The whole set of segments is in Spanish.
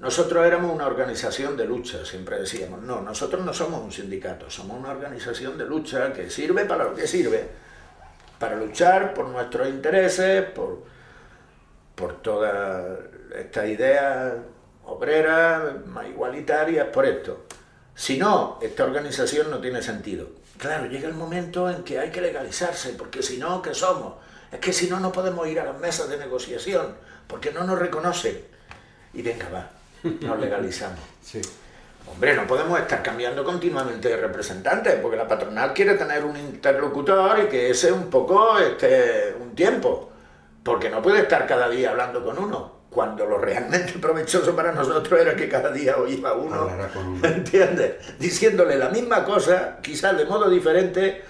nosotros éramos una organización de lucha, siempre decíamos, no, nosotros no somos un sindicato, somos una organización de lucha que sirve para lo que sirve, para luchar por nuestros intereses, por, por toda esta idea obrera, más igualitarias, por esto. Si no, esta organización no tiene sentido. Claro, llega el momento en que hay que legalizarse, porque si no, ¿qué somos? Es que si no, no podemos ir a las mesas de negociación, porque no nos reconocen. Y venga, va, nos legalizamos. Sí. Hombre, no podemos estar cambiando continuamente de representantes, porque la patronal quiere tener un interlocutor y que ese un poco este, un tiempo, porque no puede estar cada día hablando con uno, cuando lo realmente provechoso para nosotros era que cada día oía uno, uno. ¿entiendes? Diciéndole la misma cosa, quizás de modo diferente,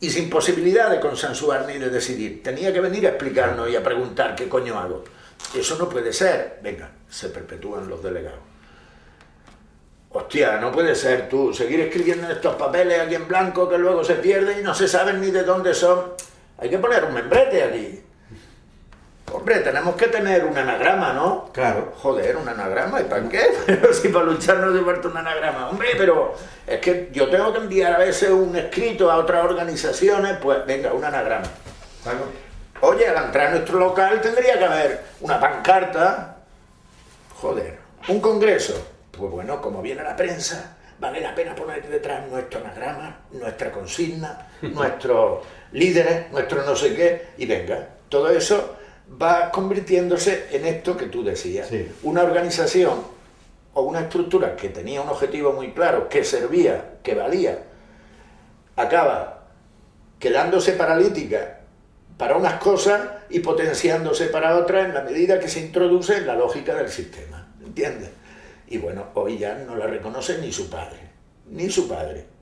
y sin posibilidad de consensuar ni de decidir. Tenía que venir a explicarnos y a preguntar qué coño hago. Eso no puede ser. Venga, se perpetúan los delegados. Hostia, no puede ser tú seguir escribiendo en estos papeles aquí en blanco que luego se pierden y no se saben ni de dónde son. Hay que poner un membrete aquí. Hombre, tenemos que tener un anagrama, ¿no? Claro. Joder, un anagrama, ¿y para qué? Pero si para luchar no hace falta un anagrama. Hombre, pero es que yo tengo que enviar a veces un escrito a otras organizaciones, pues venga, un anagrama. Claro. Oye, al entrar a nuestro local tendría que haber una pancarta. Joder, un congreso. Pues bueno, como viene la prensa, vale la pena poner detrás nuestro anagrama, nuestra consigna, nuestros líderes, nuestro no sé qué, y venga, todo eso va convirtiéndose en esto que tú decías. Sí. Una organización o una estructura que tenía un objetivo muy claro, que servía, que valía, acaba quedándose paralítica para unas cosas y potenciándose para otras en la medida que se introduce en la lógica del sistema, ¿entiendes? Y bueno, hoy ya no la reconoce ni su padre, ni su padre.